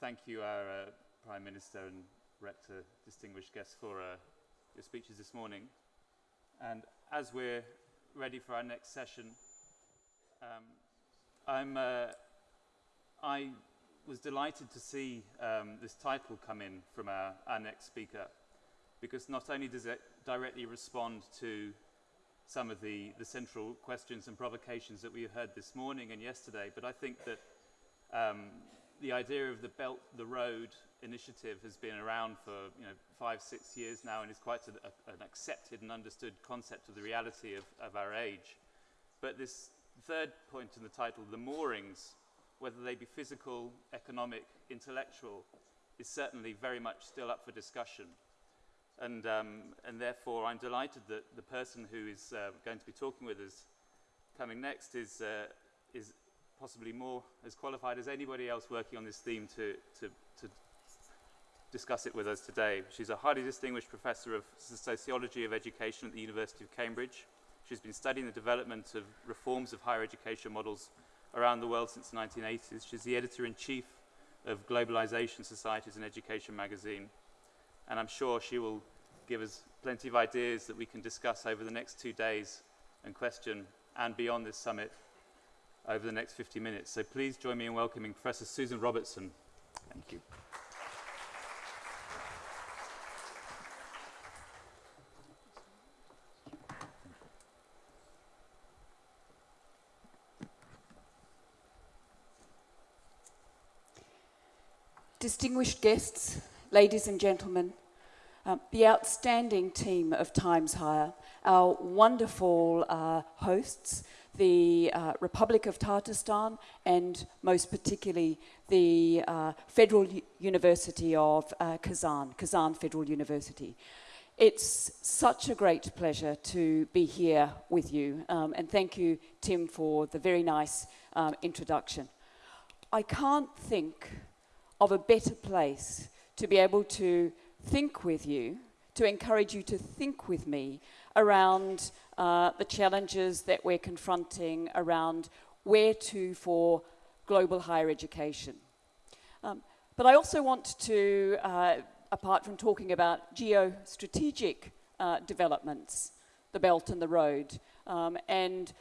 thank you, our uh, Prime Minister and Rector, distinguished guests, for uh, your speeches this morning. And as we're ready for our next session, um, I'm, uh, I was delighted to see um, this title come in from our, our next speaker, because not only does it directly respond to some of the, the central questions and provocations that we heard this morning and yesterday, but I think that um, the idea of the Belt the Road initiative has been around for you know, five, six years now and is quite a, a, an accepted and understood concept of the reality of, of our age. But this third point in the title, the moorings, whether they be physical, economic, intellectual, is certainly very much still up for discussion. And, um, and therefore, I'm delighted that the person who is uh, going to be talking with us coming next is, uh, is possibly more as qualified as anybody else working on this theme to, to, to discuss it with us today. She's a highly distinguished professor of sociology of education at the University of Cambridge. She's been studying the development of reforms of higher education models around the world since the 1980s. She's the editor-in-chief of Globalization Societies and Education magazine. And I'm sure she will give us plenty of ideas that we can discuss over the next two days and question and beyond this summit over the next 50 minutes. So please join me in welcoming Professor Susan Robertson. Thank you. Distinguished guests, ladies and gentlemen, um, the outstanding team of Times Higher, our wonderful uh, hosts, the uh, Republic of Tatarstan, and most particularly the uh, Federal U University of uh, Kazan, Kazan Federal University. It's such a great pleasure to be here with you, um, and thank you, Tim, for the very nice um, introduction. I can't think of a better place to be able to think with you, to encourage you to think with me around uh, the challenges that we're confronting around where to for global higher education. Um, but I also want to, uh, apart from talking about geostrategic uh, developments, the Belt and the Road, um, and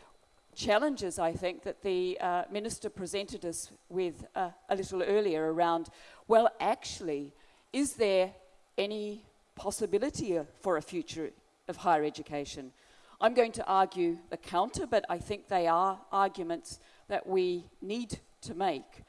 challenges, I think, that the uh, Minister presented us with uh, a little earlier around, well, actually, is there any possibility for a future of higher education. I'm going to argue the counter, but I think they are arguments that we need to make.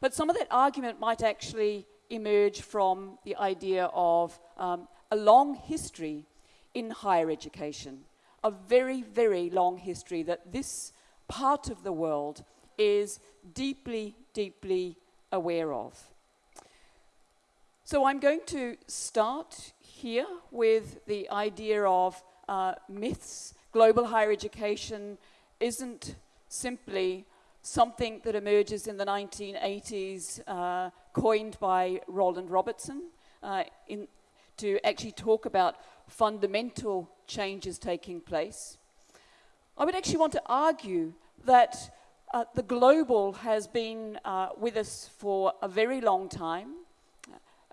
But some of that argument might actually emerge from the idea of um, a long history in higher education, a very, very long history that this part of the world is deeply, deeply aware of. So I'm going to start here with the idea of uh, myths. Global higher education isn't simply something that emerges in the 1980s, uh, coined by Roland Robertson, uh, in, to actually talk about fundamental changes taking place. I would actually want to argue that uh, the global has been uh, with us for a very long time.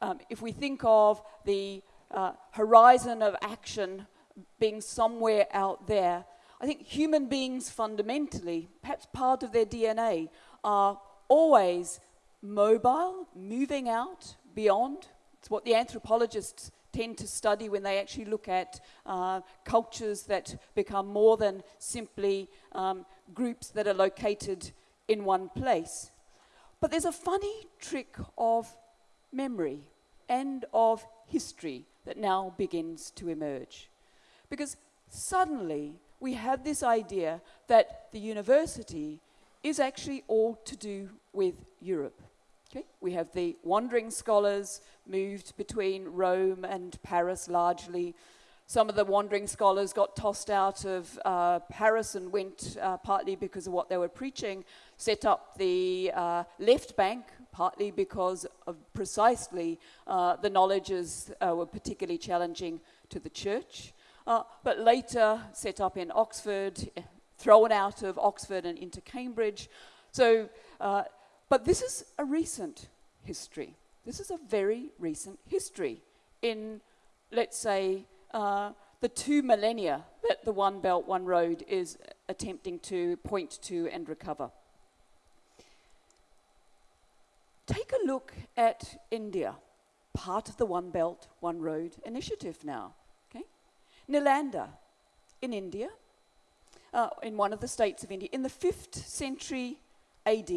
Um, if we think of the uh, horizon of action being somewhere out there. I think human beings fundamentally, perhaps part of their DNA, are always mobile, moving out, beyond. It's what the anthropologists tend to study when they actually look at uh, cultures that become more than simply um, groups that are located in one place. But there's a funny trick of memory and of history that now begins to emerge. Because suddenly we have this idea that the university is actually all to do with Europe. Okay? We have the wandering scholars moved between Rome and Paris largely. Some of the wandering scholars got tossed out of uh, Paris and went, uh, partly because of what they were preaching, set up the uh, left bank, partly because of precisely uh, the knowledges uh, were particularly challenging to the church, uh, but later set up in Oxford, thrown out of Oxford and into Cambridge. So, uh, but this is a recent history. This is a very recent history in, let's say, uh, the two millennia that the One Belt, One Road is attempting to point to and recover. Take a look at India, part of the One Belt, One Road initiative now. Okay? Nalanda in India, uh, in one of the states of India, in the 5th century AD,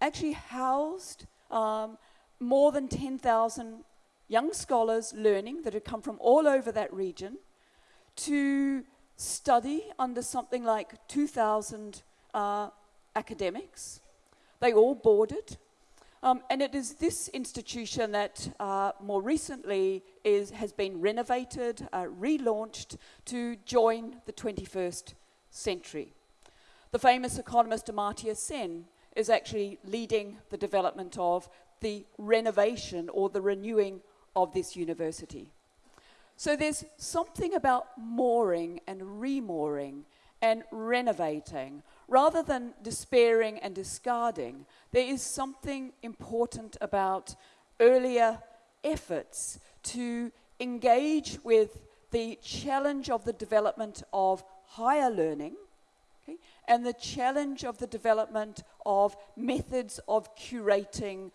actually housed um, more than 10,000 young scholars learning that had come from all over that region to study under something like 2,000 uh, academics. They all boarded. Um, and it is this institution that uh, more recently is, has been renovated, uh, relaunched to join the 21st century. The famous economist Amartya Sen is actually leading the development of the renovation or the renewing of this university. So there's something about mooring and remooring and renovating. Rather than despairing and discarding, there is something important about earlier efforts to engage with the challenge of the development of higher learning okay, and the challenge of the development of methods of curating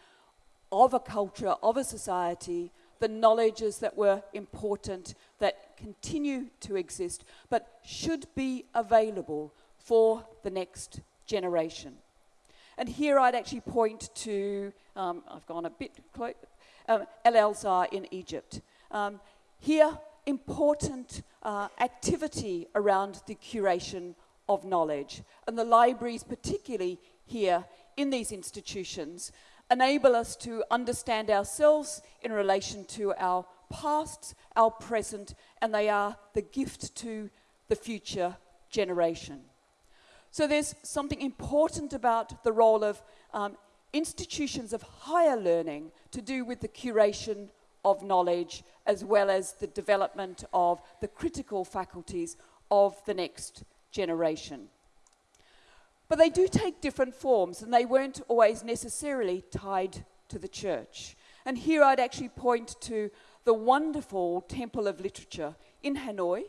of a culture, of a society, the knowledges that were important, that continue to exist, but should be available for the next generation. And here I'd actually point to, um, I've gone a bit close, um, El in Egypt. Um, here, important uh, activity around the curation of knowledge. And the libraries, particularly here in these institutions, enable us to understand ourselves in relation to our past, our present, and they are the gift to the future generation. So there's something important about the role of um, institutions of higher learning to do with the curation of knowledge as well as the development of the critical faculties of the next generation. But they do take different forms, and they weren't always necessarily tied to the church. And here I'd actually point to the wonderful Temple of Literature in Hanoi,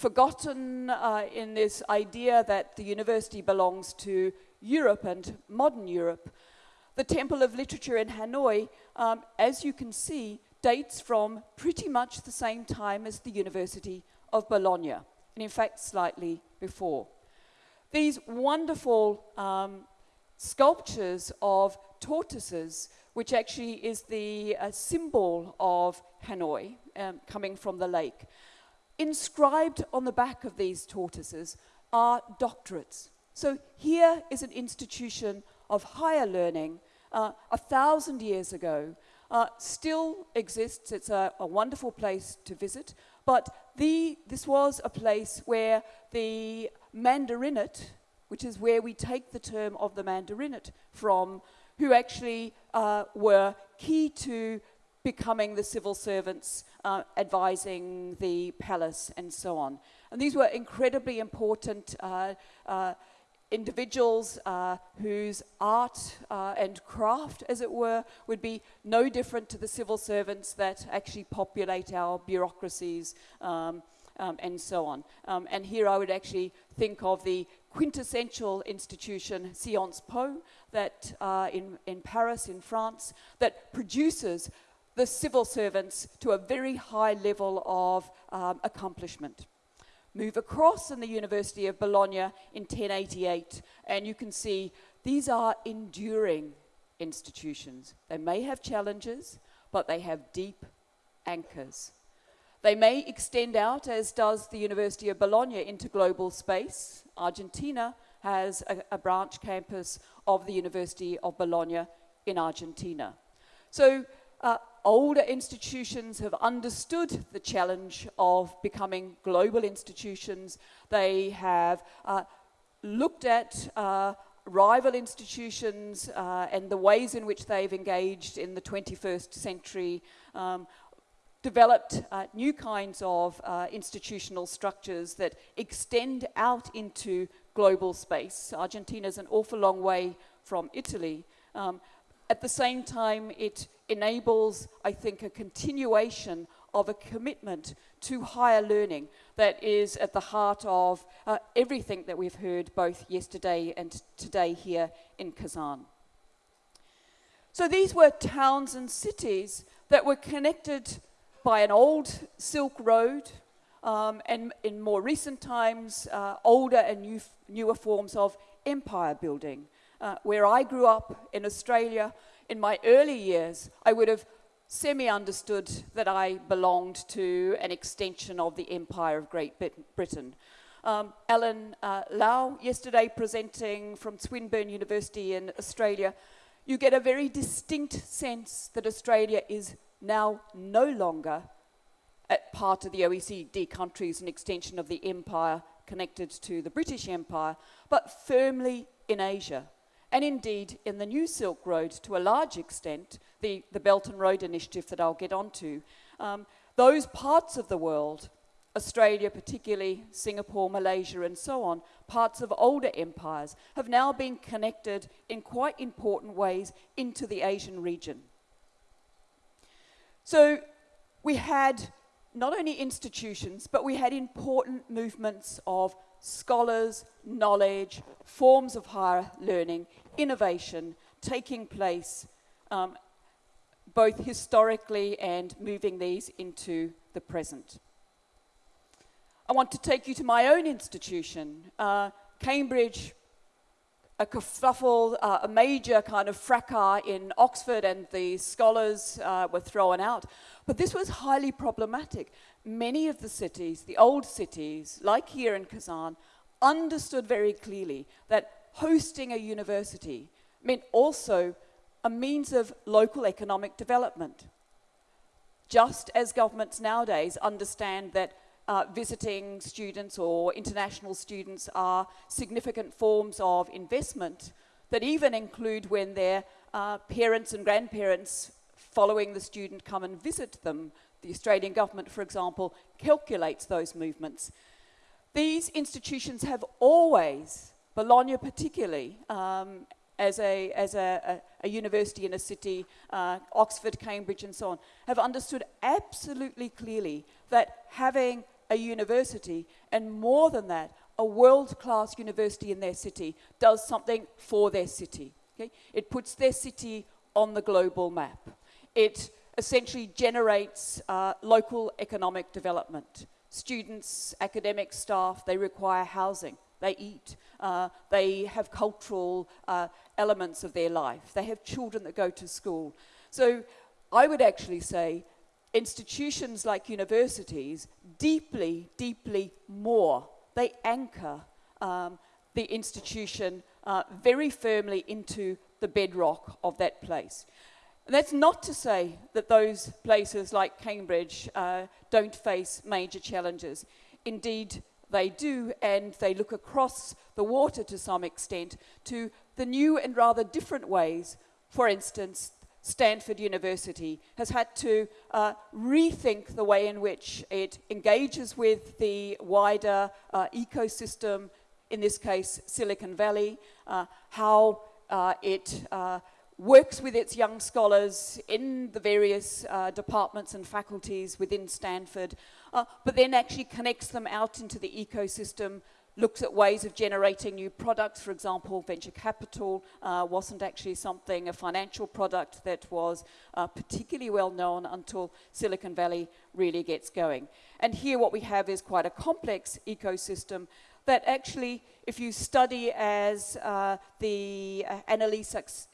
forgotten uh, in this idea that the university belongs to Europe and modern Europe. The Temple of Literature in Hanoi, um, as you can see, dates from pretty much the same time as the University of Bologna, and in fact, slightly before these wonderful um, sculptures of tortoises, which actually is the uh, symbol of Hanoi um, coming from the lake. Inscribed on the back of these tortoises are doctorates. So here is an institution of higher learning uh, a thousand years ago, uh, still exists. It's a, a, wonderful place to visit. But the, this was a place where the Mandarinate, which is where we take the term of the Mandarinate from, who actually uh, were key to becoming the civil servants, uh, advising the palace, and so on. And these were incredibly important uh, uh individuals uh, whose art uh, and craft, as it were, would be no different to the civil servants that actually populate our bureaucracies. Um, um, and so on. Um, and here I would actually think of the quintessential institution, Sciences Po, that uh, in, in Paris, in France, that produces the civil servants to a very high level of um, accomplishment. Move across in the University of Bologna in 1088, and you can see these are enduring institutions. They may have challenges, but they have deep anchors. They may extend out, as does the University of Bologna, into global space. Argentina has a, a branch campus of the University of Bologna in Argentina. So uh, older institutions have understood the challenge of becoming global institutions. They have uh, looked at uh, rival institutions uh, and the ways in which they've engaged in the 21st century um, developed uh, new kinds of uh, institutional structures that extend out into global space. Argentina is an awful long way from Italy, um, at the same time, it enables, I think, a continuation of a commitment to higher learning that is at the heart of uh, everything that we've heard both yesterday and today here in Kazan. So these were towns and cities that were connected by an old Silk Road, um, and in more recent times, uh, older and new, newer forms of empire building. Uh, where I grew up in Australia, in my early years, I would have semi understood that I belonged to an extension of the Empire of Great Britain. Um, Alan uh, Lau, yesterday presenting from Swinburne University in Australia, you get a very distinct sense that Australia is now no longer part of the OECD countries, an extension of the empire connected to the British Empire, but firmly in Asia. And indeed, in the New Silk Road, to a large extent, the, the Belt and Road Initiative that I'll get onto, um, those parts of the world, Australia particularly, Singapore, Malaysia, and so on, parts of older empires, have now been connected in quite important ways into the Asian region. So we had not only institutions, but we had important movements of scholars, knowledge, forms of higher learning, innovation taking place um, both historically and moving these into the present. I want to take you to my own institution, uh, Cambridge a kerfuffle, uh, a major kind of fracas in Oxford, and the scholars uh, were thrown out. But this was highly problematic. Many of the cities, the old cities, like here in Kazan, understood very clearly that hosting a university meant also a means of local economic development. Just as governments nowadays understand that uh, visiting students or international students are significant forms of investment that even include when their uh, parents and grandparents following the student come and visit them. The Australian government, for example, calculates those movements. These institutions have always, Bologna particularly, um, as, a, as a, a, a, university in a city, uh, Oxford, Cambridge, and so on, have understood absolutely clearly that having a university, and more than that, a world-class university in their city does something for their city. Okay? It puts their city on the global map. It essentially generates uh, local economic development. Students, academic staff, they require housing, they eat, uh, they have cultural uh, elements of their life, they have children that go to school. So I would actually say institutions like universities deeply, deeply more. They anchor um, the institution uh, very firmly into the bedrock of that place. That's not to say that those places like Cambridge uh, don't face major challenges. Indeed, they do, and they look across the water to some extent to the new and rather different ways, for instance, Stanford University has had to uh, rethink the way in which it engages with the wider uh, ecosystem, in this case Silicon Valley, uh, how uh, it uh, works with its young scholars in the various uh, departments and faculties within Stanford, but then actually connects them out into the ecosystem looks at ways of generating new products. For example, venture capital uh, wasn't actually something, a financial product that was uh, particularly well known until Silicon Valley really gets going. And here what we have is quite a complex ecosystem that actually, if you study as uh, the uh, AnnaLee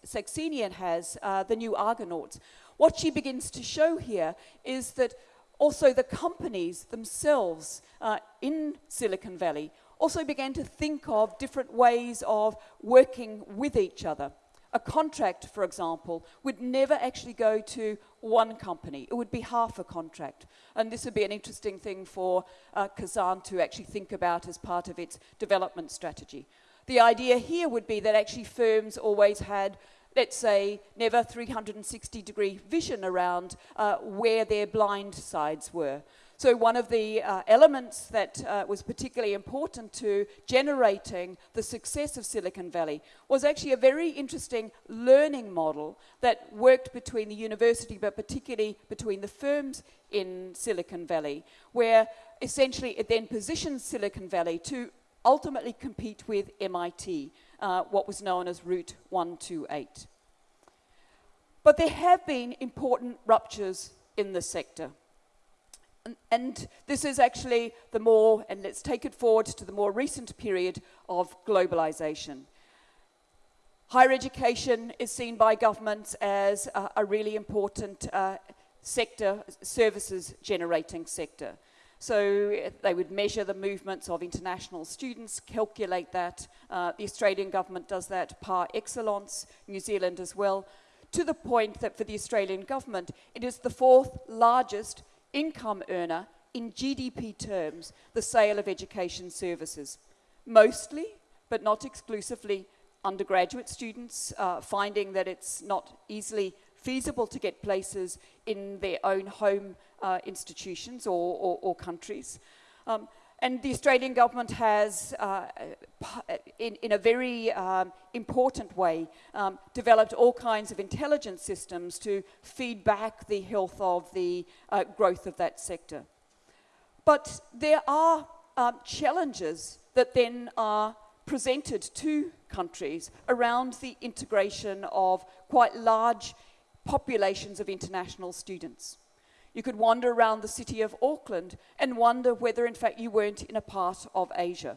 Saxenian has, uh, the new Argonauts, what she begins to show here is that also the companies themselves uh, in Silicon Valley also began to think of different ways of working with each other. A contract, for example, would never actually go to one company. It would be half a contract. And this would be an interesting thing for uh, Kazan to actually think about as part of its development strategy. The idea here would be that actually firms always had let's say, never 360 degree vision around uh, where their blind sides were. So, one of the uh, elements that uh, was particularly important to generating the success of Silicon Valley was actually a very interesting learning model that worked between the university, but particularly between the firms in Silicon Valley, where essentially it then positioned Silicon Valley to ultimately compete with MIT, uh, what was known as Route 128. But there have been important ruptures in the sector. And, and, this is actually the more, and let's take it forward to the more recent period of globalization. Higher education is seen by governments as a, a really important uh, sector, services generating sector. So they would measure the movements of international students, calculate that. Uh, the Australian government does that par excellence, New Zealand as well, to the point that for the Australian government, it is the fourth largest income earner in GDP terms, the sale of education services. Mostly, but not exclusively, undergraduate students uh, finding that it's not easily feasible to get places in their own home uh, institutions or, or, or countries. Um, and the Australian government has, uh, in, in, a very um, important way, um, developed all kinds of intelligence systems to feed back the health of the uh, growth of that sector. But there are um, challenges that then are presented to countries around the integration of quite large populations of international students. You could wander around the city of Auckland and wonder whether, in fact, you weren't in a part of Asia.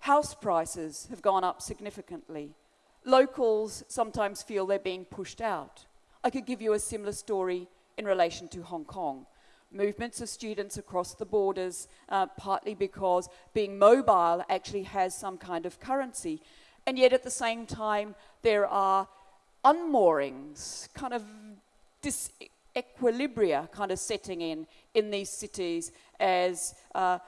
House prices have gone up significantly. Locals sometimes feel they're being pushed out. I could give you a similar story in relation to Hong Kong. Movements of students across the borders, uh, partly because being mobile actually has some kind of currency. And yet, at the same time, there are unmoorings, kind of dis equilibria kind of setting in in these cities as uh,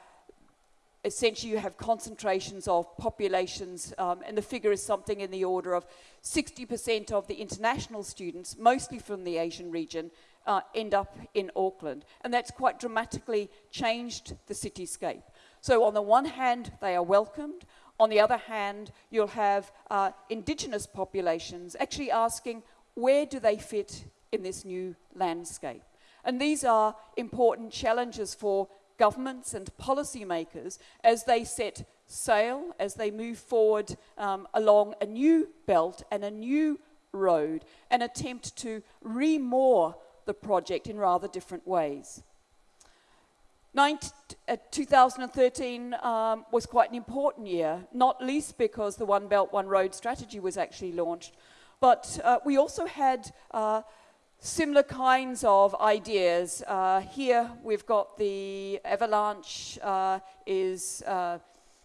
essentially you have concentrations of populations, um, and the figure is something in the order of 60% of the international students, mostly from the Asian region, uh, end up in Auckland. And that's quite dramatically changed the cityscape. So, on the one hand, they are welcomed. On the other hand, you'll have uh, indigenous populations actually asking, where do they fit in this new landscape. And these are important challenges for governments and policymakers as they set sail, as they move forward um, along a new belt and a new road and attempt to remoor the project in rather different ways. 19, uh, 2013 um, was quite an important year, not least because the One Belt, One Road strategy was actually launched, but uh, we also had uh, similar kinds of ideas. Uh, here we've got the avalanche uh, is, uh,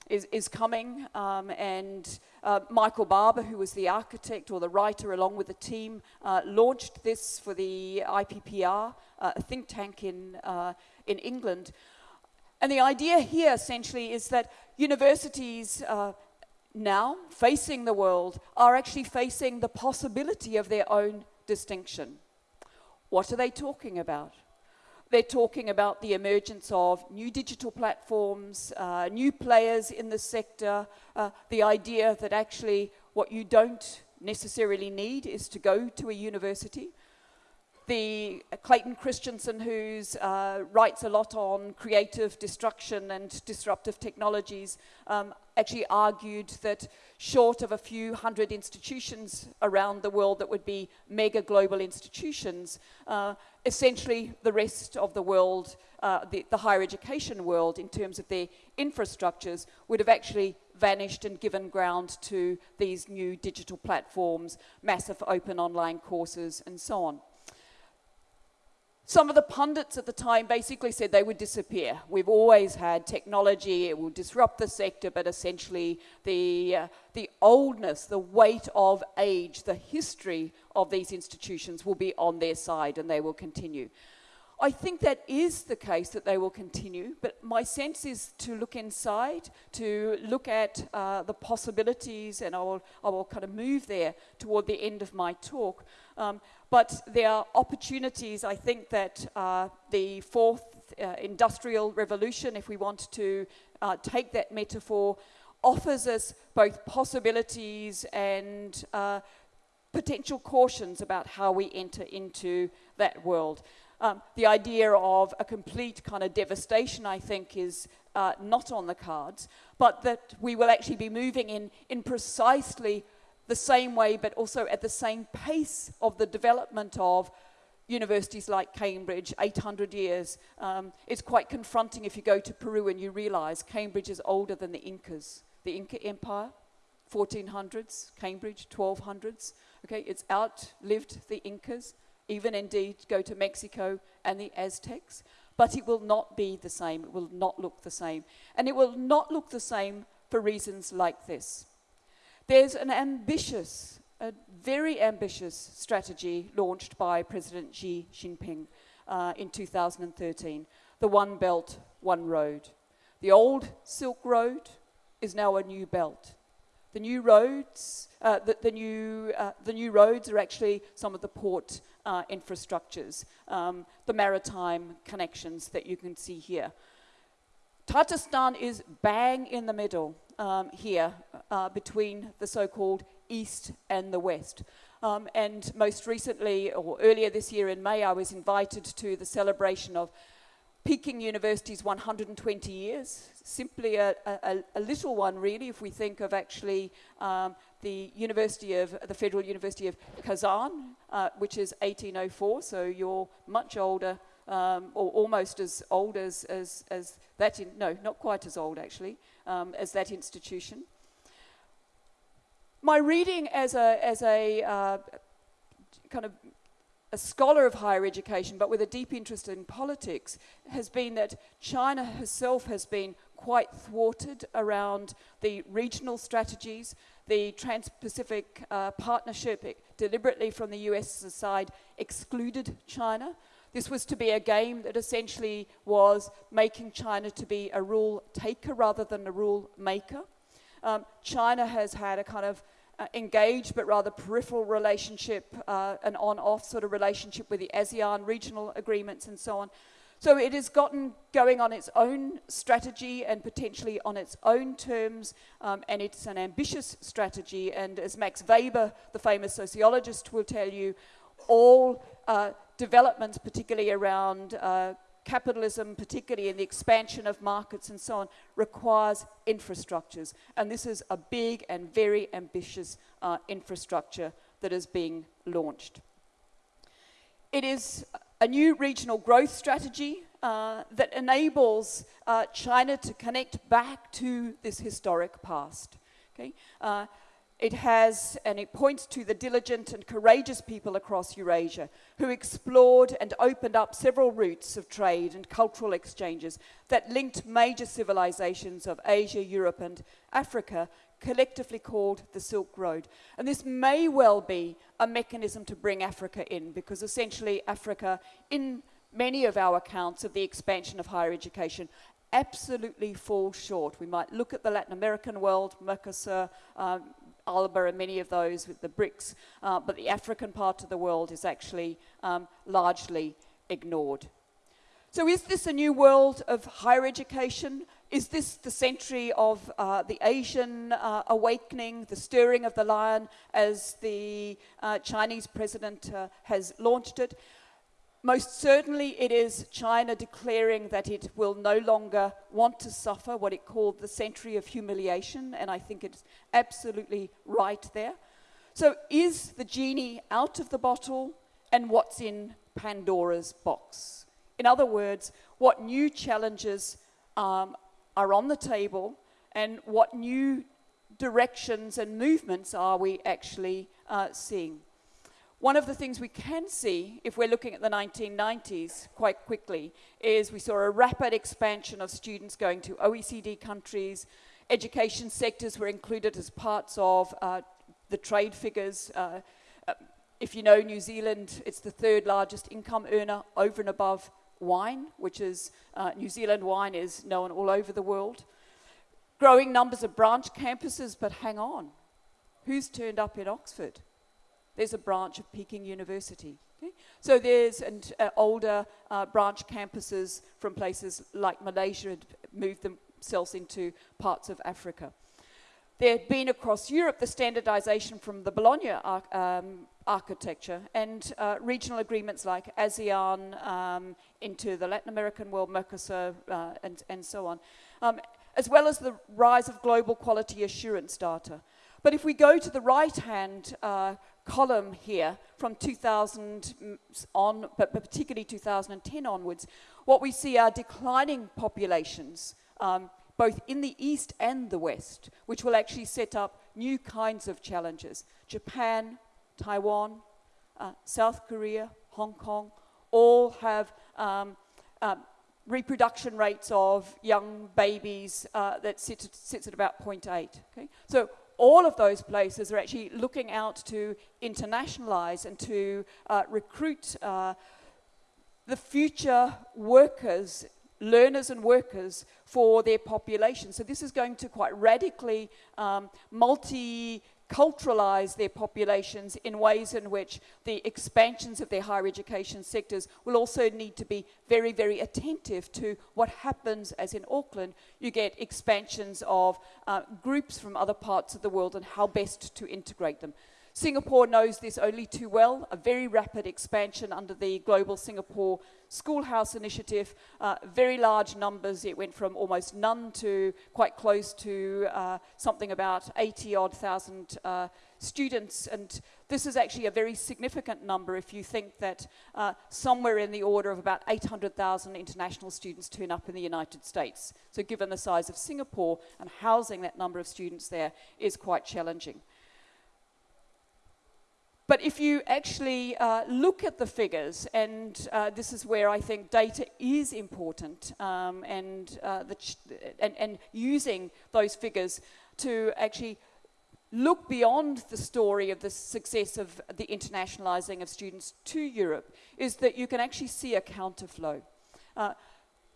is, is, coming, um, and uh, Michael Barber, who was the architect or the writer along with the team, uh, launched this for the IPPR, uh, a think tank in, in England. And the idea here essentially is that universities now, facing the world, are actually facing the possibility of their own distinction. What are they talking about? They're talking about the emergence of new digital platforms, uh, new players in the sector, uh, the idea that actually what you don't necessarily need is to go to a university. The Clayton Christensen, who uh, writes a lot on creative destruction and disruptive technologies, um, actually argued that short of a few hundred institutions around the world that would be mega global institutions, uh, essentially the rest of the world, uh, the, the higher education world, in terms of their infrastructures, would have actually vanished and given ground to these new digital platforms, massive open online courses, and so on. Some of the pundits at the time basically said they would disappear. We've always had technology, it will disrupt the sector, but essentially the, uh, the oldness, the weight of age, the history of these institutions will be on their side and they will continue. I think that is the case that they will continue, but my sense is to look inside, to look at uh, the possibilities, and I will, I will kind of move there toward the end of my talk. Um, but there are opportunities, I think, that uh, the fourth uh, industrial revolution, if we want to uh, take that metaphor, offers us both possibilities and uh, potential cautions about how we enter into that world. Um, the idea of a complete kind of devastation, I think, is uh, not on the cards, but that we will actually be moving in, in precisely the same way, but also at the same pace of the development of universities like Cambridge, 800 years. Um, it's quite confronting if you go to Peru and you realize Cambridge is older than the Incas. The Inca Empire, 1400s, Cambridge, 1200s. Okay, it's outlived the Incas, even indeed go to Mexico and the Aztecs. But it will not be the same. It will not look the same. And it will not look the same for reasons like this. There's an ambitious, a very ambitious strategy launched by President Xi Jinping uh, in 2013 the One Belt, One Road. The old Silk Road is now a new belt. The new roads, uh, the, the, new, uh, the new roads are actually some of the port uh, infrastructures, um, the maritime connections that you can see here. Tatarstan is bang in the middle um, here uh, between the so-called east and the west. Um, and most recently, or earlier this year in May, I was invited to the celebration of Peking University's 120 years, simply a, a, a, little one really, if we think of actually um, the University of, the Federal University of Kazan, uh, which is 1804, so you're much older, um, or almost as old as, as, as that, in, no, not quite as old actually, um, as that institution. My reading as a, as a uh, kind of a scholar of higher education, but with a deep interest in politics, has been that China herself has been quite thwarted around the regional strategies. The Trans Pacific uh, Partnership deliberately from the US side excluded China. This was to be a game that essentially was making China to be a rule taker rather than a rule maker. Um, China has had a kind of uh, engaged but rather peripheral relationship, uh, an on-off sort of relationship with the ASEAN regional agreements and so on. So it has gotten going on its own strategy and potentially on its own terms, um, and it's an ambitious strategy. And as Max Weber, the famous sociologist, will tell you, all uh, developments, particularly around uh, capitalism, particularly in the expansion of markets and so on, requires infrastructures. And this is a big and very ambitious uh, infrastructure that is being launched. It is a new regional growth strategy uh, that enables uh, China to connect back to this historic past. Okay? Uh, it has, and it points to the diligent and courageous people across Eurasia who explored and opened up several routes of trade and cultural exchanges that linked major civilizations of Asia, Europe, and Africa, collectively called the Silk Road. And this may well be a mechanism to bring Africa in, because essentially Africa, in many of our accounts of the expansion of higher education, absolutely falls short. We might look at the Latin American world, Mercosur, um, ALBA and many of those with the BRICS, uh, but the African part of the world is actually um, largely ignored. So is this a new world of higher education? Is this the century of uh, the Asian uh, awakening, the stirring of the lion, as the uh, Chinese president uh, has launched it? Most certainly, it is China declaring that it will no longer want to suffer what it called the century of humiliation, and I think it's absolutely right there. So, is the genie out of the bottle, and what's in Pandora's box? In other words, what new challenges um, are on the table, and what new directions and movements are we actually uh, seeing? One of the things we can see, if we're looking at the 1990s quite quickly, is we saw a rapid expansion of students going to OECD countries. Education sectors were included as parts of uh, the trade figures. Uh, uh, if you know New Zealand, it's the third largest income earner over and above wine, which is uh, New Zealand wine is known all over the world. Growing numbers of branch campuses, but hang on, who's turned up in Oxford? There's a branch of Peking University. Okay? So there's and uh, older uh, branch campuses from places like Malaysia had moved themselves into parts of Africa. There had been across Europe the standardization from the Bologna ar um, architecture and uh, regional agreements like ASEAN um, into the Latin American world, Mercosur, uh, and, and so on, um, as well as the rise of global quality assurance data. But if we go to the right-hand uh, column here from 2000 on, but particularly 2010 onwards, what we see are declining populations, um, both in the East and the West, which will actually set up new kinds of challenges. Japan, Taiwan, uh, South Korea, Hong Kong, all have um, um, reproduction rates of young babies uh, that sit, sits at about 0.8. Okay? So all of those places are actually looking out to internationalize and to uh, recruit uh, the future workers, learners and workers for their population. So this is going to quite radically um, multi culturalize their populations in ways in which the expansions of their higher education sectors will also need to be very, very attentive to what happens as in Auckland. You get expansions of uh, groups from other parts of the world and how best to integrate them. Singapore knows this only too well, a very rapid expansion under the Global Singapore Schoolhouse Initiative, uh, very large numbers. It went from almost none to quite close to uh, something about 80 odd thousand uh, students. And this is actually a very significant number if you think that uh, somewhere in the order of about 800,000 international students turn up in the United States. So given the size of Singapore and housing that number of students there is quite challenging. But if you actually uh, look at the figures, and uh, this is where I think data is important, um, and, uh, and, and using those figures to actually look beyond the story of the success of the internationalizing of students to Europe, is that you can actually see a counterflow.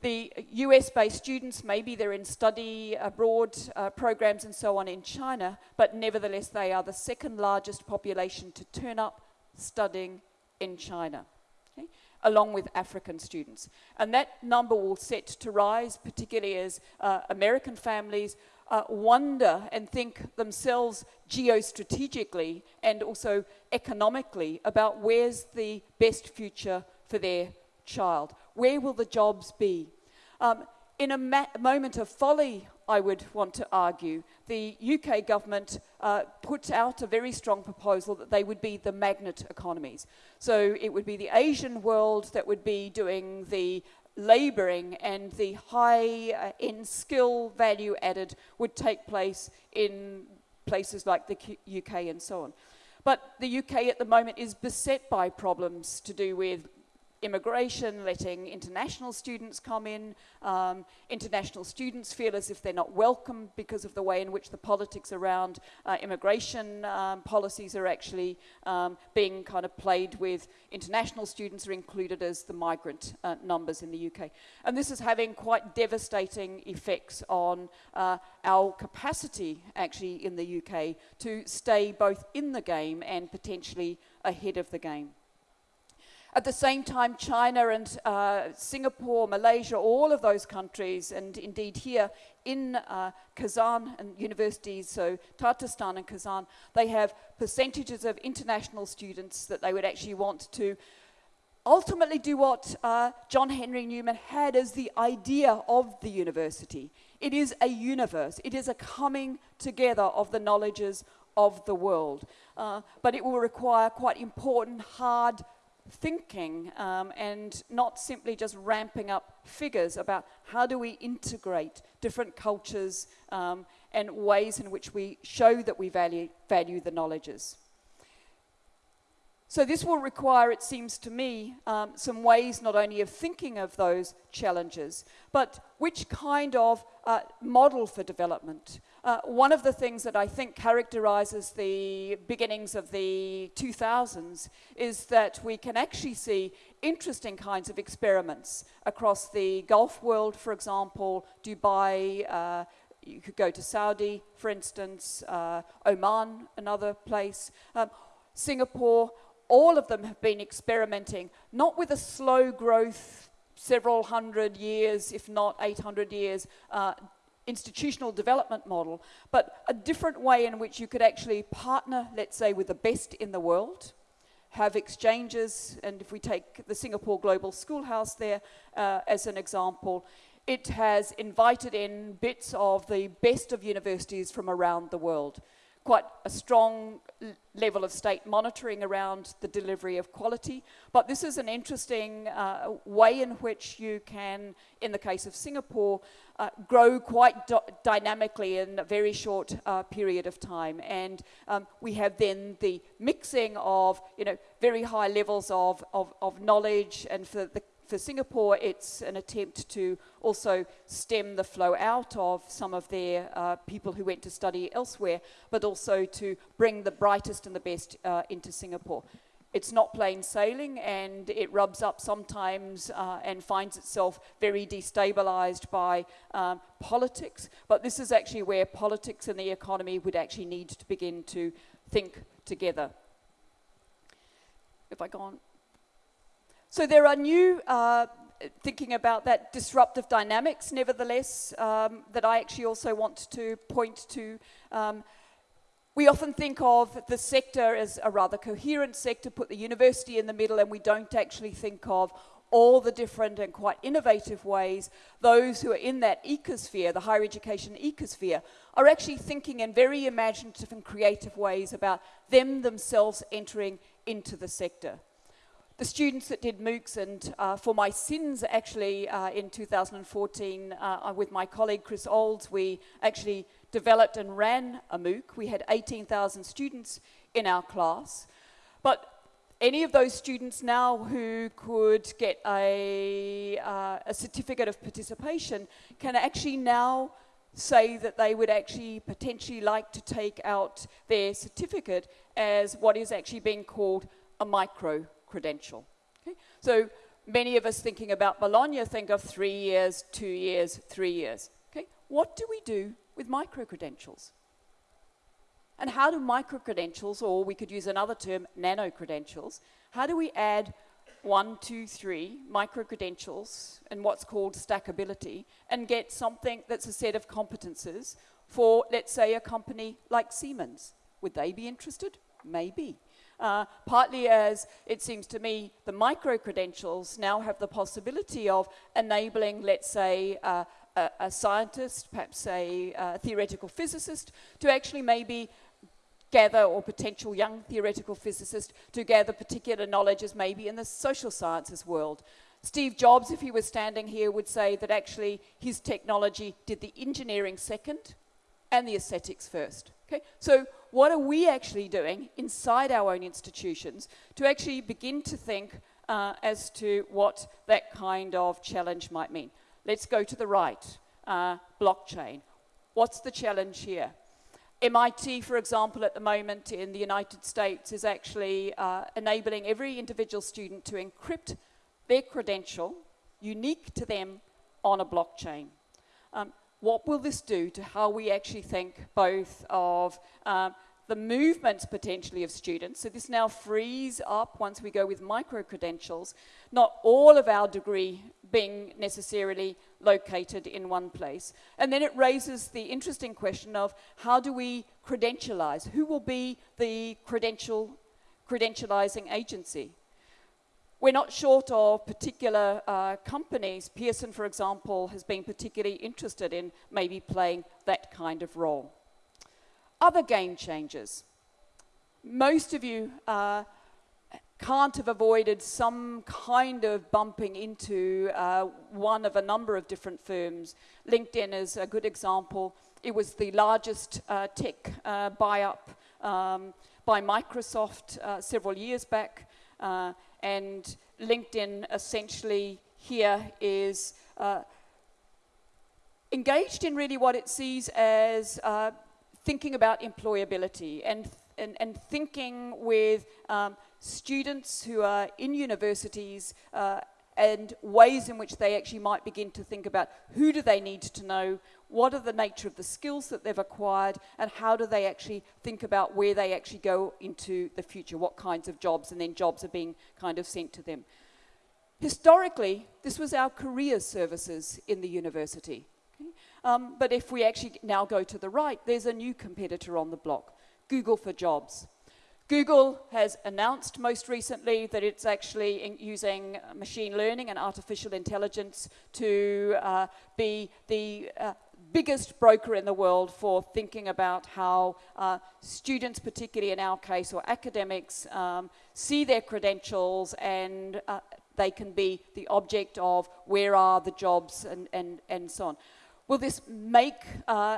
The US-based students, maybe they're in study abroad uh, programs and so on in China, but nevertheless they are the second largest population to turn up studying in China, okay, along with African students. And that number will set to rise, particularly as uh, American families uh, wonder and think themselves geostrategically and also economically about where's the best future for their child. Where will the jobs be? Um, in a moment of folly, I would want to argue, the UK government uh, put out a very strong proposal that they would be the magnet economies. So it would be the Asian world that would be doing the labouring and the high uh, in skill value added would take place in places like the UK and so on. But the UK at the moment is beset by problems to do with immigration, letting international students come in. Um, international students feel as if they're not welcome because of the way in which the politics around uh, immigration um, policies are actually um, being kind of played with. International students are included as the migrant uh, numbers in the UK. And this is having quite devastating effects on uh, our capacity actually in the UK to stay both in the game and potentially ahead of the game. At the same time, China and uh, Singapore, Malaysia, all of those countries, and indeed here in uh, Kazan and universities, so Tatarstan and Kazan, they have percentages of international students that they would actually want to ultimately do what uh, John Henry Newman had as the idea of the university. It is a universe. It is a coming together of the knowledges of the world. Uh, but it will require quite important, hard thinking um, and not simply just ramping up figures about how do we integrate different cultures um, and ways in which we show that we value, value the knowledges. So this will require, it seems to me, um, some ways not only of thinking of those challenges, but which kind of uh, model for development. Uh, one of the things that I think characterizes the beginnings of the 2000s is that we can actually see interesting kinds of experiments across the Gulf world, for example, Dubai, uh, you could go to Saudi, for instance, uh, Oman, another place, um, Singapore, all of them have been experimenting, not with a slow growth, several hundred years, if not 800 years, uh, institutional development model, but a different way in which you could actually partner, let's say, with the best in the world, have exchanges, and if we take the Singapore Global Schoolhouse there uh, as an example, it has invited in bits of the best of universities from around the world quite a strong level of state monitoring around the delivery of quality. But this is an interesting uh, way in which you can, in the case of Singapore, uh, grow quite dynamically in a very short uh, period of time. And um, we have then the mixing of, you know, very high levels of, of, of knowledge and for the for Singapore, it's an attempt to also stem the flow out of some of their uh, people who went to study elsewhere, but also to bring the brightest and the best uh, into Singapore. It's not plain sailing and it rubs up sometimes uh, and finds itself very destabilized by um, politics. But this is actually where politics and the economy would actually need to begin to think together. If I go on. So there are new, uh, thinking about that disruptive dynamics, nevertheless, um, that I actually also want to point to. Um, we often think of the sector as a rather coherent sector, put the university in the middle, and we don't actually think of all the different and quite innovative ways those who are in that ecosphere, the higher education ecosphere, are actually thinking in very imaginative and creative ways about them themselves entering into the sector the students that did MOOCs and uh, for my sins actually uh, in 2014 uh, with my colleague Kris Olds, we actually developed and ran a MOOC. We had 18,000 students in our class. But any of those students now who could get a, uh, a certificate of participation can actually now say that they would actually potentially like to take out their certificate as what is actually being called a micro credential. Okay? So many of us thinking about Bologna think of three years, two years, three years. Okay? What do we do with micro-credentials? And how do micro-credentials, or we could use another term, nano-credentials, how do we add one, two, three micro-credentials and what's called stackability and get something that's a set of competences for, let's say, a company like Siemens? Would they be interested? Maybe. Uh, partly as it seems to me the micro credentials now have the possibility of enabling, let's say, uh, a, a, scientist, perhaps a, a theoretical physicist, to actually maybe gather, or potential young theoretical physicist, to gather particular knowledges maybe in the social sciences world. Steve Jobs, if he was standing here, would say that actually his technology did the engineering second and the aesthetics first. Okay? So what are we actually doing inside our own institutions to actually begin to think uh, as to what that kind of challenge might mean? Let's go to the right, uh, blockchain. What's the challenge here? MIT, for example, at the moment in the United States is actually uh, enabling every individual student to encrypt their credential, unique to them, on a blockchain. Um, what will this do to how we actually think both of um, the movements potentially of students. So this now frees up, once we go with micro-credentials, not all of our degree being necessarily located in one place. And then it raises the interesting question of how do we credentialize? Who will be the credential, credentializing agency? We're not short of particular uh, companies. Pearson, for example, has been particularly interested in maybe playing that kind of role. Other game changers. Most of you uh, can't have avoided some kind of bumping into uh, one of a number of different firms. LinkedIn is a good example. It was the largest uh, tech uh, buy-up um, by Microsoft uh, several years back. Uh, and LinkedIn essentially here is uh, engaged in really what it sees as thinking about employability and, and, and thinking with um, students who are in universities uh, and ways in which they actually might begin to think about who do they need to know, what are the nature of the skills that they've acquired, and how do they actually think about where they actually go into the future, what kinds of jobs, and then jobs are being kind of sent to them. Historically, this was our career services in the university. Okay? Um, but if we actually now go to the right, there's a new competitor on the block, Google for Jobs. Google has announced most recently that it's actually using machine learning and artificial intelligence to uh, be the uh, biggest broker in the world for thinking about how uh, students, particularly in our case, or academics, um, see their credentials and uh, they can be the object of where are the jobs and, and, and so on. Will this make uh,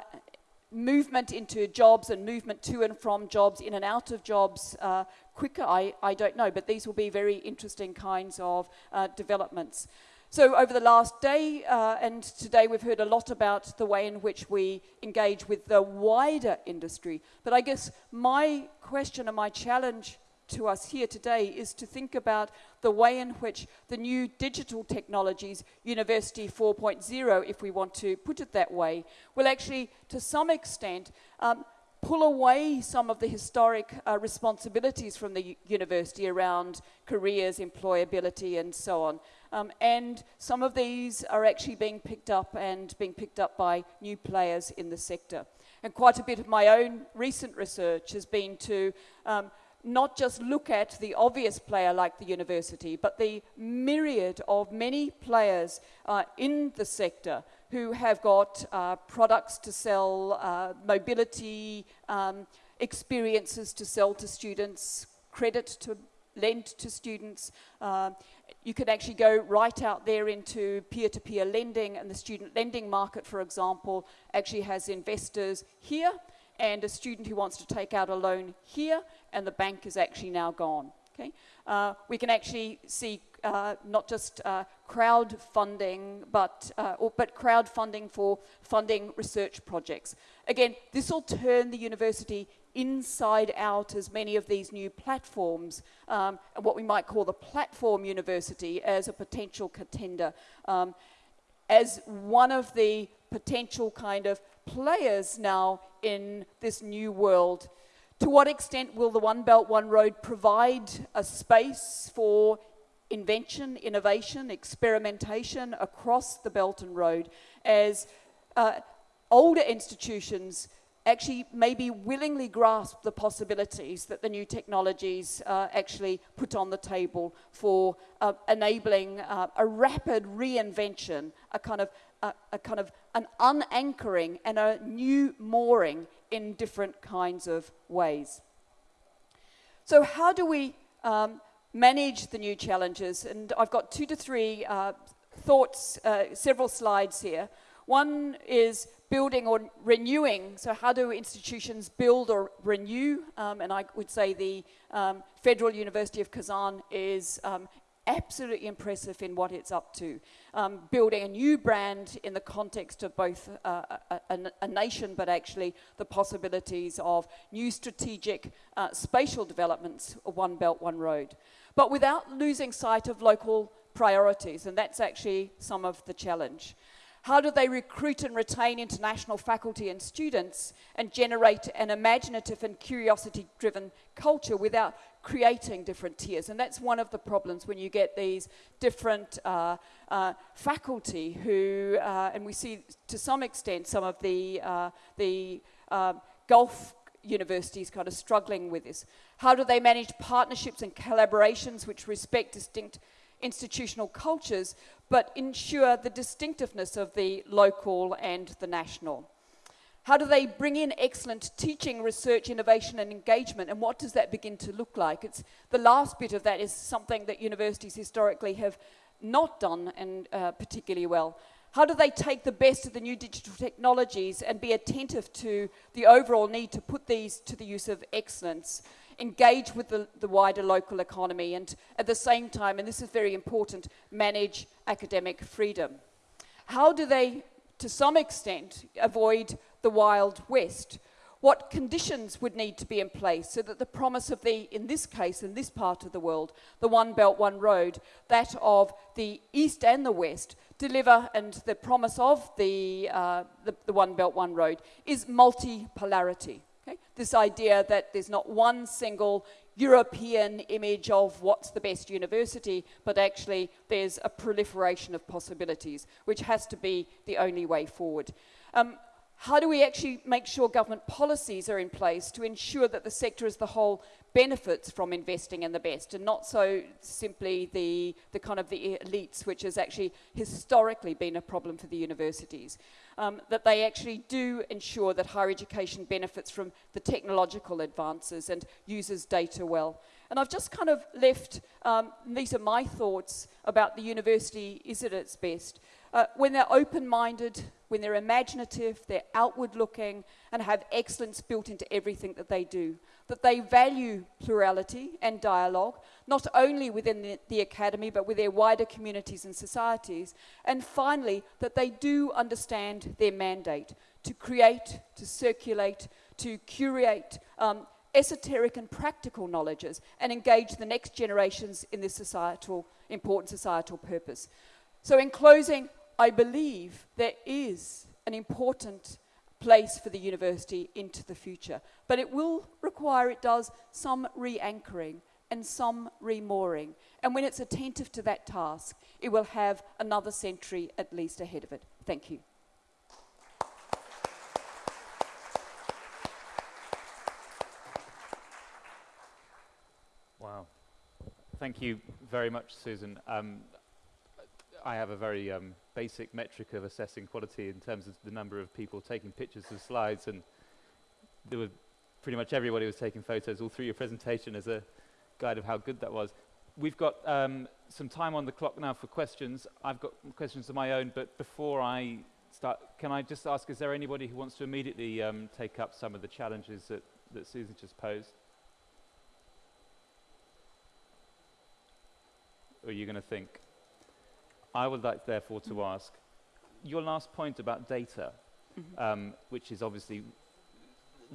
movement into jobs and movement to and from jobs, in and out of jobs uh, quicker? I, I don't know, but these will be very interesting kinds of uh, developments. So over the last day uh, and today we've heard a lot about the way in which we engage with the wider industry. But I guess my question and my challenge to us here today is to think about the way in which the new digital technologies, University 4.0, if we want to put it that way, will actually, to some extent, um, pull away some of the historic uh, responsibilities from the university around careers, employability, and so on. Um, and some of these are actually being picked up and being picked up by new players in the sector. And quite a bit of my own recent research has been to um, not just look at the obvious player like the university, but the myriad of many players uh, in the sector who have got uh, products to sell, uh, mobility um, experiences to sell to students, credit to lend to students. Uh, you can actually go right out there into peer-to-peer -peer lending, and the student lending market, for example, actually has investors here and a student who wants to take out a loan here, and the bank is actually now gone. Okay? Uh, we can actually see uh, not just uh, crowdfunding, but, uh, but crowdfunding for funding research projects. Again, this will turn the university inside out as many of these new platforms, um, what we might call the platform university as a potential contender, um, as one of the potential kind of players now in this new world. To what extent will the One Belt, One Road provide a space for invention, innovation, experimentation across the Belt and Road as uh, older institutions actually maybe willingly grasp the possibilities that the new technologies uh, actually put on the table for uh, enabling uh, a rapid reinvention, a kind of a, a kind of an unanchoring and a new mooring in different kinds of ways. So how do we um, manage the new challenges? And I've got two to three uh, thoughts, uh, several slides here. One is building or renewing. So how do institutions build or renew? Um, and I would say the um, Federal University of Kazan is um, absolutely impressive in what it's up to. Um, building a new brand in the context of both uh, a, a, a, nation, but actually the possibilities of new strategic uh, spatial developments, One Belt, One Road. But without losing sight of local priorities, and that's actually some of the challenge. How do they recruit and retain international faculty and students and generate an imaginative and curiosity-driven culture without creating different tiers. And that's one of the problems when you get these different uh, uh, faculty who, uh, and we see to some extent some of the, uh, the um, Gulf universities kind of struggling with this. How do they manage partnerships and collaborations which respect distinct institutional cultures, but ensure the distinctiveness of the local and the national? How do they bring in excellent teaching, research, innovation, and engagement? And what does that begin to look like? It's the last bit of that is something that universities historically have not done and uh, particularly well. How do they take the best of the new digital technologies and be attentive to the overall need to put these to the use of excellence, engage with the, the wider local economy, and at the same time, and this is very important, manage academic freedom? How do they, to some extent, avoid the Wild West. what conditions would need to be in place so that the promise of the, in this case, in this part of the world, the One Belt, One Road, that of the East and the West, deliver, and the promise of the, uh, the, the One Belt, One Road is multipolarity. Okay? This idea that there's not one single European image of what's the best university, but actually there's a proliferation of possibilities, which has to be the only way forward. Um, how do we actually make sure government policies are in place to ensure that the sector as the whole benefits from investing in the best and not so simply the, the kind of the elites, which has actually historically been a problem for the universities? Um, that they actually do ensure that higher education benefits from the technological advances and uses data well. And I've just kind of left, um, these are my thoughts about the university is it at its best. Uh, when they're open-minded, when they're imaginative, they're outward-looking, and have excellence built into everything that they do. That they value plurality and dialogue, not only within the, the academy, but with their wider communities and societies. And finally, that they do understand their mandate to create, to circulate, to curate um, esoteric and practical knowledges and engage the next generations in this societal, important societal purpose. So in closing, I believe there is an important place for the university into the future. But it will require, it does, some re-anchoring and some remooring. And when it's attentive to that task, it will have another century at least ahead of it. Thank you. Wow. Thank you very much, Susan. Um, I have a very um, basic metric of assessing quality in terms of the number of people taking pictures of slides, and there were pretty much everybody was taking photos all through your presentation as a guide of how good that was. We've got um, some time on the clock now for questions. I've got questions of my own, but before I start, can I just ask, is there anybody who wants to immediately um, take up some of the challenges that, that Susan just posed? Or are you going to think? I would like, therefore, to mm. ask your last point about data, mm -hmm. um, which is obviously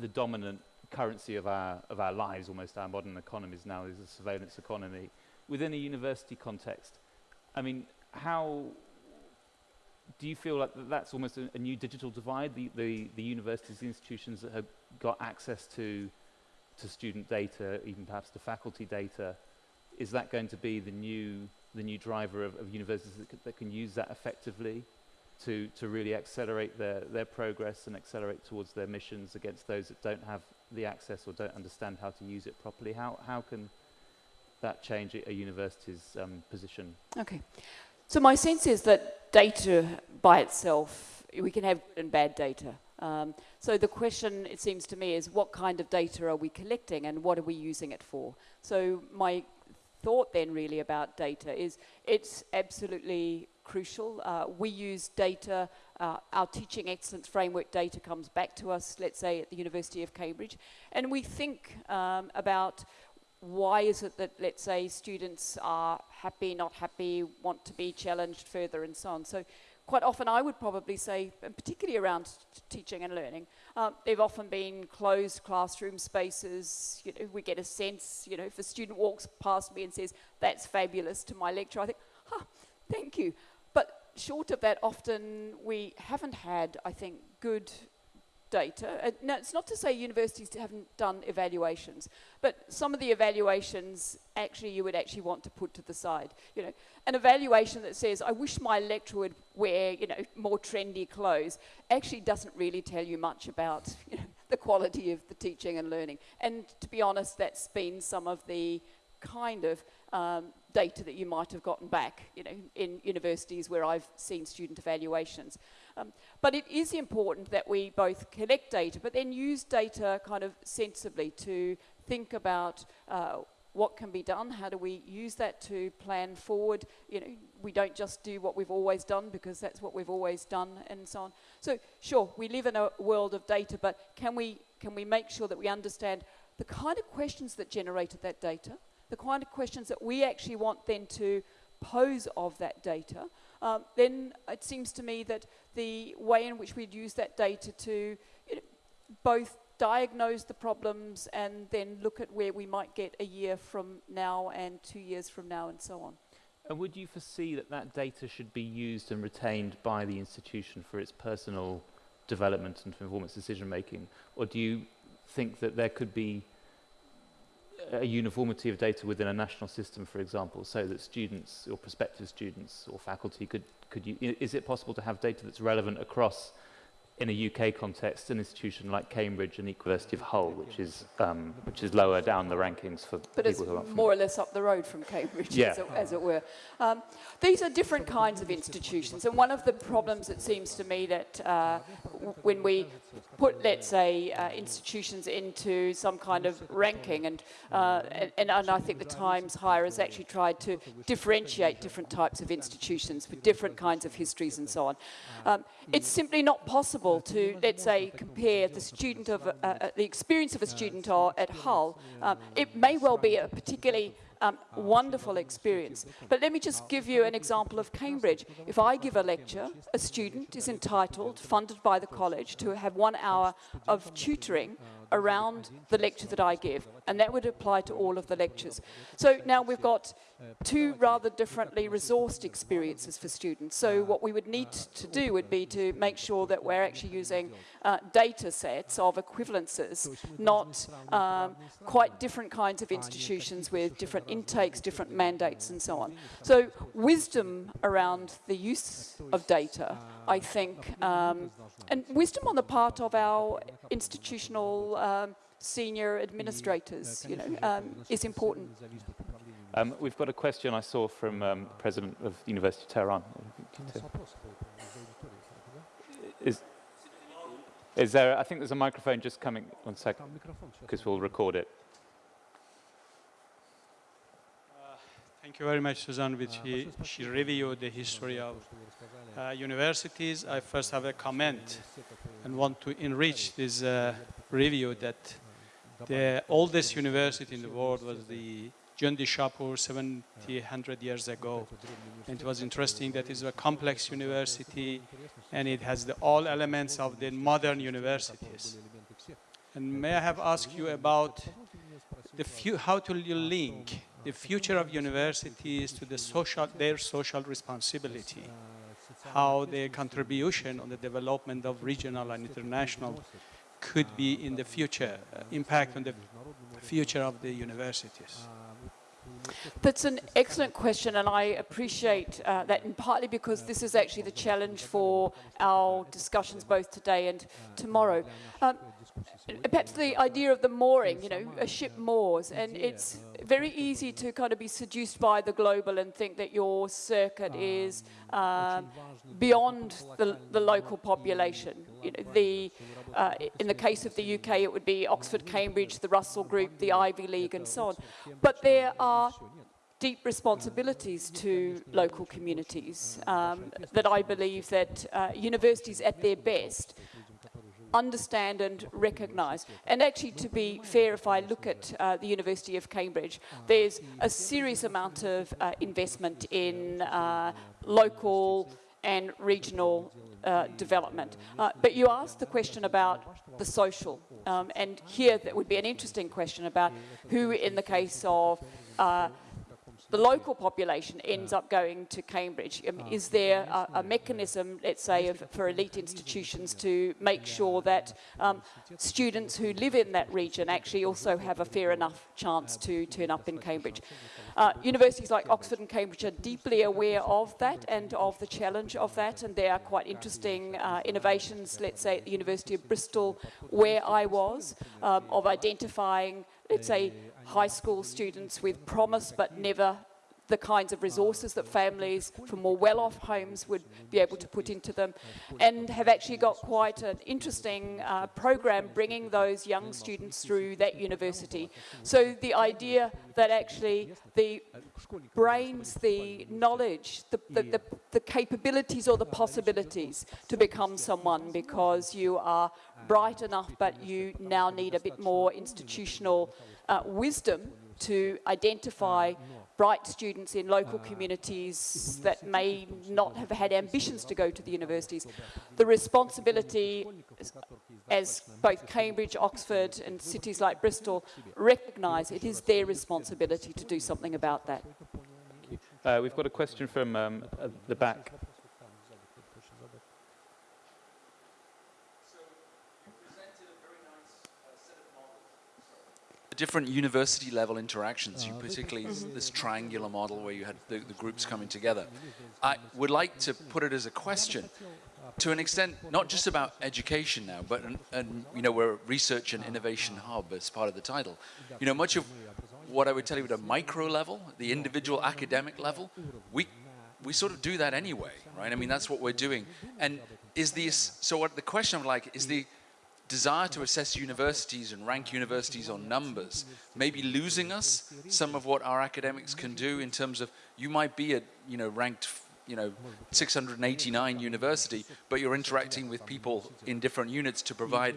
the dominant currency of our, of our lives, almost our modern economies now, is a surveillance economy. Within a university context, I mean, how do you feel like that's almost a, a new digital divide, the, the, the universities, the institutions that have got access to, to student data, even perhaps to faculty data, is that going to be the new the new driver of, of universities that, that, can use that effectively to, to really accelerate their, their progress and accelerate towards their missions against those that don't have the access or don't understand how to use it properly? How, how can that change a, university's um, position? Okay. So my sense is that data by itself, we can have good and bad data. Um, so the question, it seems to me, is what kind of data are we collecting and what are we using it for? So my thought then really about data is it's absolutely crucial. Uh, we use data, uh, our teaching excellence framework data comes back to us, let's say at the University of Cambridge, and we think um, about why is it that, let's say, students are happy, not happy, want to be challenged further and so on. So quite often I would probably say, and particularly around teaching and learning, um, they've often been closed classroom spaces. You know, we get a sense, you know, if a student walks past me and says, that's fabulous to my lecture, I think, huh, thank you. But short of that, often we haven't had, I think, good data. Uh, no, it's not to say universities haven't done evaluations, but some of the evaluations actually you would actually want to put to the side. You know, an evaluation that says, I wish my lecturer would wear, you know, more trendy clothes, actually doesn't really tell you much about, you know, the quality of the teaching and learning. And to be honest, that's been some of the kind of um, data that you might have gotten back, you know, in universities where I've seen student evaluations. Um, but it is important that we both collect data, but then use data kind of sensibly to think about uh, what can be done, how do we use that to plan forward. You know, we don't just do what we've always done because that's what we've always done and so on. So sure, we live in a world of data, but can we, can we make sure that we understand the kind of questions that generated that data, the kind of questions that we actually want then to pose of that data, um, then it seems to me that the way in which we'd use that data to you know, both diagnose the problems and then look at where we might get a year from now and two years from now and so on. And would you foresee that that data should be used and retained by the institution for its personal development and performance decision making? Or do you think that there could be a uniformity of data within a national system, for example, so that students or prospective students or faculty could, could you, is it possible to have data that's relevant across, in a UK context, an institution like Cambridge and University of Hull, which is, um, which is lower down the rankings for But people who are more or less up the road from Cambridge, Yeah. as, it, as it were. Um, these are different kinds of institutions, and one of the problems it seems to me that uh, when we put, let's say, uh, institutions into some kind of ranking, and, uh, and, and and I think the Times Higher has actually tried to differentiate different types of institutions with different kinds of histories and so on. Um, it's simply not possible to, let's say, compare the student of, uh, the experience of a student at Hull. Um, it may well be a particularly um, wonderful experience. But let me just give you an example of Cambridge. If I give a lecture, a student is entitled, funded by the college, to have one hour of tutoring around the lecture that I give, and that would apply to all of the lectures. So now we've got two rather differently resourced experiences for students. So what we would need to do would be to make sure that we're actually using uh, data sets of equivalences, not um, quite different kinds of institutions with different intakes, different mandates, and so on. So wisdom around the use of data, I think, um, and wisdom on the part of our institutional um, senior administrators, you know, um, is important. Um, we've got a question I saw from um, the president of the University of Tehran. Is, is there, I think there's a microphone just coming, one second, because we'll record it. Thank you very much, Suzanne, which he, she reviewed the history of uh, universities. I first have a comment and want to enrich this uh, review that the oldest university in the world was the Jundishapur 70, 100 years ago. And it was interesting that it's a complex university and it has the, all elements of the modern universities. And may I have asked you about the how to link the future of universities to the social, their social responsibility, how their contribution on the development of regional and international could be in the future, uh, impact on the future of the universities. That's an excellent question, and I appreciate uh, that, and partly because this is actually the challenge for our discussions both today and tomorrow. Um, perhaps the idea of the mooring, you know, a ship moors, and it's very easy to kind of be seduced by the global and think that your circuit is um, beyond the, the local population. You know, the, uh, in the case of the UK, it would be Oxford, Cambridge, the Russell Group, the Ivy League, and so on. But there are deep responsibilities to local communities um, that I believe that uh, universities at their best understand and recognise. And actually, to be fair, if I look at uh, the University of Cambridge, there's a serious amount of uh, investment in uh, local and regional uh, development. Uh, but you asked the question about the social, um, and here that would be an interesting question about who, in the case of uh, the local population ends up going to Cambridge. Um, is there a, a mechanism, let's say, of, for elite institutions to make sure that um, students who live in that region actually also have a fair enough chance to turn up in Cambridge? Uh, universities like Oxford and Cambridge are deeply aware of that and of the challenge of that, and there are quite interesting uh, innovations, let's say, at the University of Bristol, where I was, um, of identifying, let's say, high school students with promise but never the kinds of resources that families from more well-off homes would be able to put into them and have actually got quite an interesting uh, program bringing those young students through that university. So the idea that actually the brains, the knowledge, the, the, the, the capabilities or the possibilities to become someone because you are bright enough but you now need a bit more institutional uh, wisdom to identify bright students in local communities that may not have had ambitions to go to the universities. The responsibility, as both Cambridge, Oxford and cities like Bristol recognise, it is their responsibility to do something about that. Uh, we've got a question from um, the back. Different university level interactions, you ah, particularly this triangular model where you had the, the groups coming together. I would like to put it as a question to an extent, not just about education now, but, an, an, you know, we're a research and innovation hub as part of the title. You know, much of what I would tell you at a micro level, the individual academic level, we, we sort of do that anyway, right? I mean, that's what we're doing. And is the, so what the question I'm like, is the, desire to assess universities and rank universities on numbers, maybe losing us some of what our academics can do in terms of you might be at you know ranked you know 689 university, but you're interacting with people in different units to provide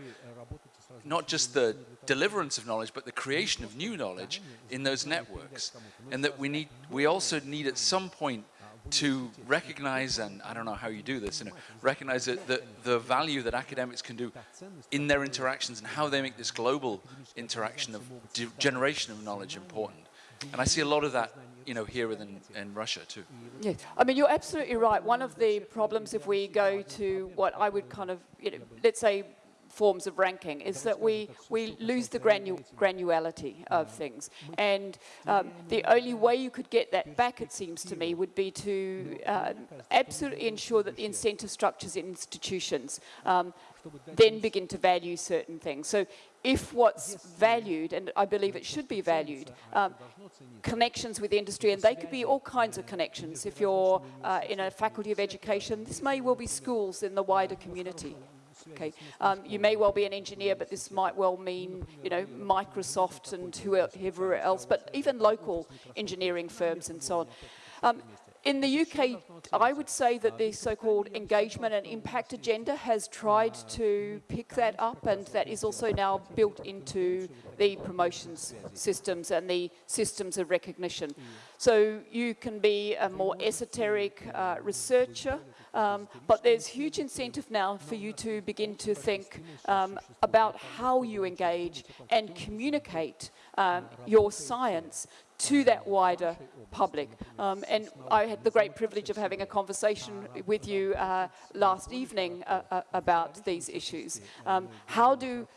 not just the deliverance of knowledge, but the creation of new knowledge in those networks, and that we need we also need at some point to recognize, and I don't know how you do this, you know, recognize that the, the value that academics can do in their interactions and how they make this global interaction of generation of knowledge important. And I see a lot of that, you know, here within in Russia too. Yes, I mean, you're absolutely right. One of the problems if we go to what I would kind of, you know, let's say forms of ranking is that we, we lose the granu granularity of things. And um, the only way you could get that back, it seems to me, would be to uh, absolutely ensure that the incentive structures in institutions um, then begin to value certain things. So if what's valued, and I believe it should be valued, um, connections with industry, and they could be all kinds of connections. If you're uh, in a faculty of education, this may well be schools in the wider community. Okay, um, you may well be an engineer, but this might well mean, you know, Microsoft and whoever else, but even local engineering firms and so on. Um, in the UK, I would say that the so-called engagement and impact agenda has tried to pick that up and that is also now built into the promotions systems and the systems of recognition. So you can be a more esoteric uh, researcher, um, but there's huge incentive now for you to begin to think um, about how you engage and communicate um, your science to that wider public. Um, and I had the great privilege of having a conversation with you uh, last evening uh, uh, about these issues. Um, how do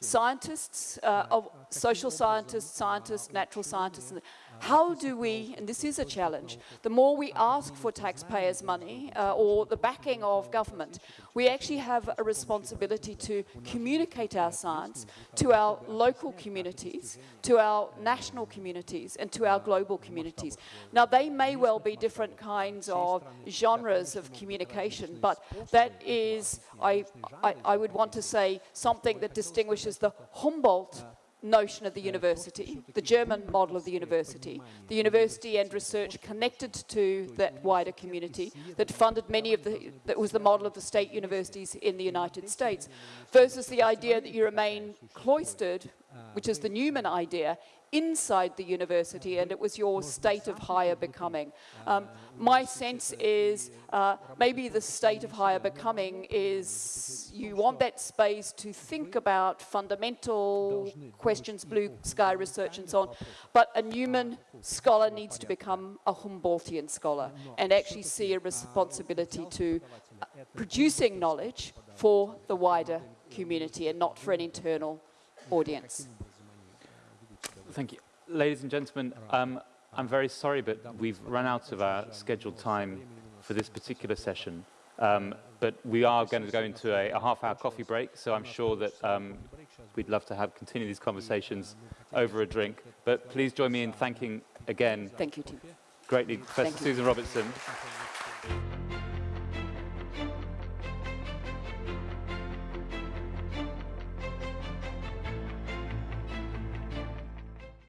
scientists, uh, of social scientists, scientists, natural scientists, how do we, and this is a challenge, the more we ask for taxpayers' money uh, or the backing of government, we actually have a responsibility to communicate our science to our local communities, to our national communities, and to our global communities. Now, they may well be different kinds of genres of communication, but that is, I, I, I would want to say, something that distinguishes the Humboldt notion of the university, the German model of the university, the university and research connected to that wider community that funded many of the, that was the model of the state universities in the United States, versus the idea that you remain cloistered, which is the Newman idea, inside the university and it was your state of higher becoming. Um, my sense is uh, maybe the state of higher becoming is you want that space to think about fundamental questions, blue sky research and so on, but a Newman scholar needs to become a Humboldtian scholar and actually see a responsibility to uh, producing knowledge for the wider community and not for an internal audience. Thank you. Ladies and gentlemen, um, I'm very sorry, but we've run out of our scheduled time for this particular session. Um, but we are going to go into a, a half-hour coffee break, so I'm sure that um, we'd love to have continue these conversations over a drink. But please join me in thanking again. Thank you, Tim. Greatly, Professor Susan Robertson.